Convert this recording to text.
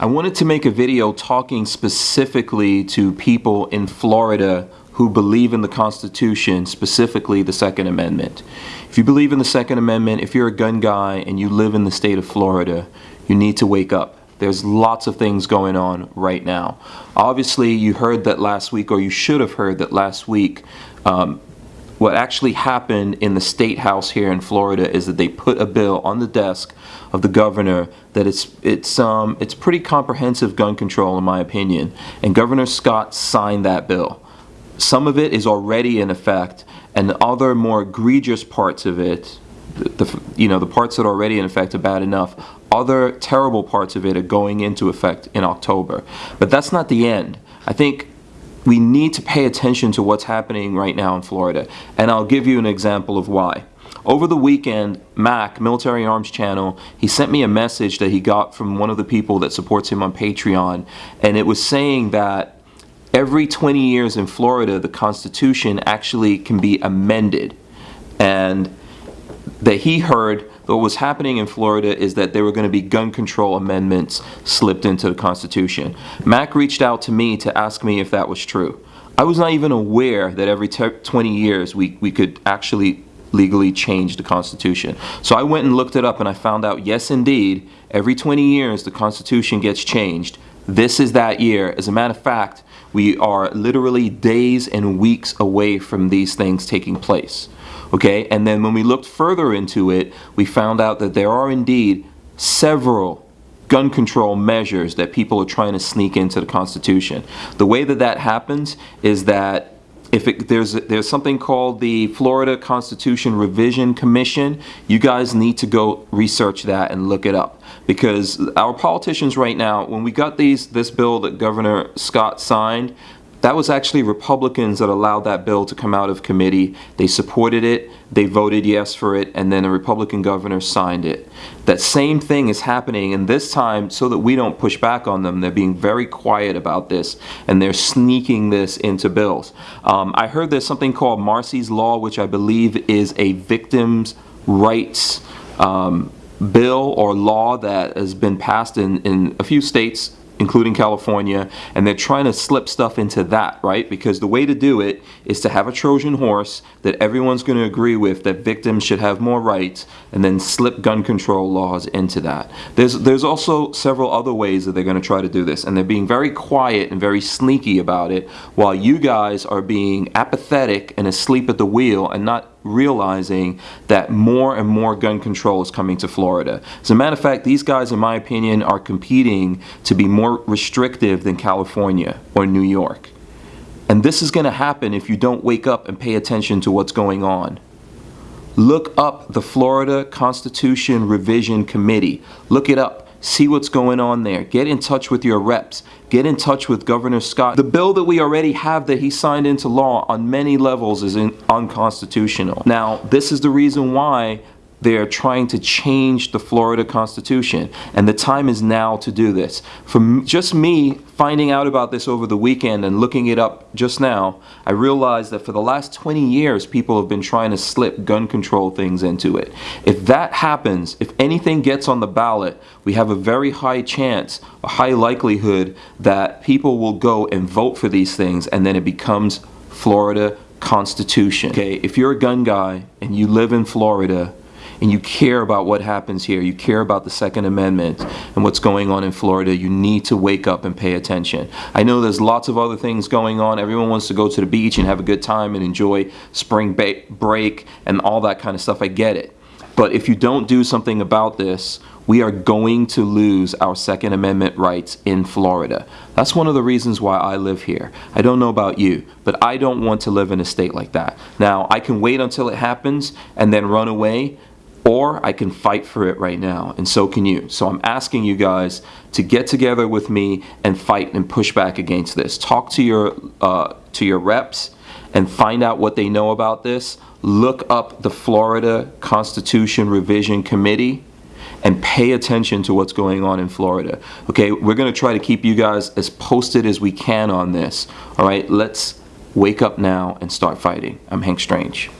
I wanted to make a video talking specifically to people in Florida who believe in the Constitution, specifically the Second Amendment. If you believe in the Second Amendment, if you're a gun guy and you live in the state of Florida, you need to wake up. There's lots of things going on right now. Obviously, you heard that last week, or you should have heard that last week, um, what actually happened in the state house here in Florida is that they put a bill on the desk of the governor that it's it's um it's pretty comprehensive gun control in my opinion. And Governor Scott signed that bill. Some of it is already in effect and the other more egregious parts of it the, you know the parts that are already in effect are bad enough. Other terrible parts of it are going into effect in October. But that's not the end. I think we need to pay attention to what's happening right now in Florida. And I'll give you an example of why. Over the weekend, Mac, Military Arms Channel, he sent me a message that he got from one of the people that supports him on Patreon. And it was saying that every 20 years in Florida, the Constitution actually can be amended. And that he heard what was happening in Florida is that there were going to be gun control amendments slipped into the Constitution. Mac reached out to me to ask me if that was true. I was not even aware that every 20 years we, we could actually legally change the Constitution. So I went and looked it up and I found out, yes indeed, every 20 years the Constitution gets changed. This is that year. As a matter of fact, we are literally days and weeks away from these things taking place okay? And then when we looked further into it we found out that there are indeed several gun control measures that people are trying to sneak into the Constitution. The way that that happens is that if it, there's there's something called the Florida Constitution Revision Commission, you guys need to go research that and look it up. Because our politicians right now, when we got these this bill that Governor Scott signed, that was actually Republicans that allowed that bill to come out of committee. They supported it, they voted yes for it, and then a Republican governor signed it. That same thing is happening, and this time, so that we don't push back on them, they're being very quiet about this, and they're sneaking this into bills. Um, I heard there's something called Marsy's Law, which I believe is a victim's rights um, bill or law that has been passed in, in a few states including California, and they're trying to slip stuff into that, right? Because the way to do it is to have a Trojan horse that everyone's going to agree with that victims should have more rights, and then slip gun control laws into that. There's, there's also several other ways that they're going to try to do this, and they're being very quiet and very sneaky about it, while you guys are being apathetic and asleep at the wheel and not realizing that more and more gun control is coming to Florida. As a matter of fact, these guys, in my opinion, are competing to be more restrictive than California or New York. And this is going to happen if you don't wake up and pay attention to what's going on. Look up the Florida Constitution Revision Committee. Look it up. See what's going on there. Get in touch with your reps. Get in touch with Governor Scott. The bill that we already have that he signed into law on many levels is unconstitutional. Now, this is the reason why they're trying to change the Florida Constitution, and the time is now to do this. From just me finding out about this over the weekend and looking it up just now, I realized that for the last 20 years, people have been trying to slip gun control things into it. If that happens, if anything gets on the ballot, we have a very high chance, a high likelihood that people will go and vote for these things, and then it becomes Florida Constitution. Okay, if you're a gun guy and you live in Florida, and you care about what happens here, you care about the Second Amendment and what's going on in Florida, you need to wake up and pay attention. I know there's lots of other things going on. Everyone wants to go to the beach and have a good time and enjoy spring break and all that kind of stuff. I get it. But if you don't do something about this, we are going to lose our Second Amendment rights in Florida. That's one of the reasons why I live here. I don't know about you, but I don't want to live in a state like that. Now, I can wait until it happens and then run away, or I can fight for it right now, and so can you. So I'm asking you guys to get together with me and fight and push back against this. Talk to your, uh, to your reps and find out what they know about this. Look up the Florida Constitution Revision Committee and pay attention to what's going on in Florida. Okay, we're going to try to keep you guys as posted as we can on this. All right, let's wake up now and start fighting. I'm Hank Strange.